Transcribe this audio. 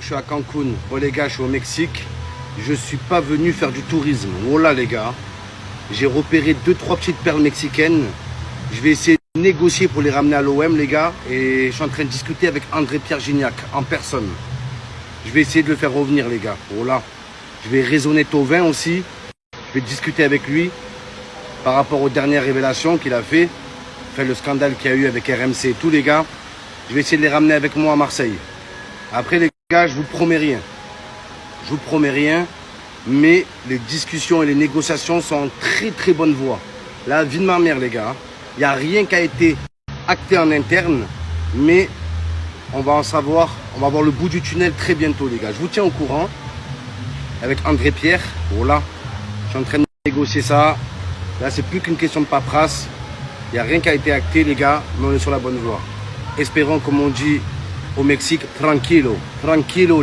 Je suis à Cancun. Bon les gars, je suis au Mexique. Je suis pas venu faire du tourisme. Voilà les gars. J'ai repéré deux trois petites perles mexicaines. Je vais essayer de négocier pour les ramener à l'OM les gars. Et je suis en train de discuter avec André-Pierre Gignac en personne. Je vais essayer de le faire revenir les gars. Voilà. Je vais raisonner Tovin aussi. Je vais discuter avec lui par rapport aux dernières révélations qu'il a fait. Fait le scandale qu'il y a eu avec RMC et tous les gars. Je vais essayer de les ramener avec moi à Marseille. Après les gars, je vous promets rien. Je vous promets rien, mais les discussions et les négociations sont en très très bonne voie. La vie de ma mère les gars, il n'y a rien qui a été acté en interne, mais on va en savoir, on va voir le bout du tunnel très bientôt les gars. Je vous tiens au courant avec André Pierre. Voilà, je suis en train de négocier ça. Là, c'est plus qu'une question de paperasse. Il n'y a rien qui a été acté les gars, mais on est sur la bonne voie. Espérons, comme on dit au Mexique, tranquilo, tranquilo.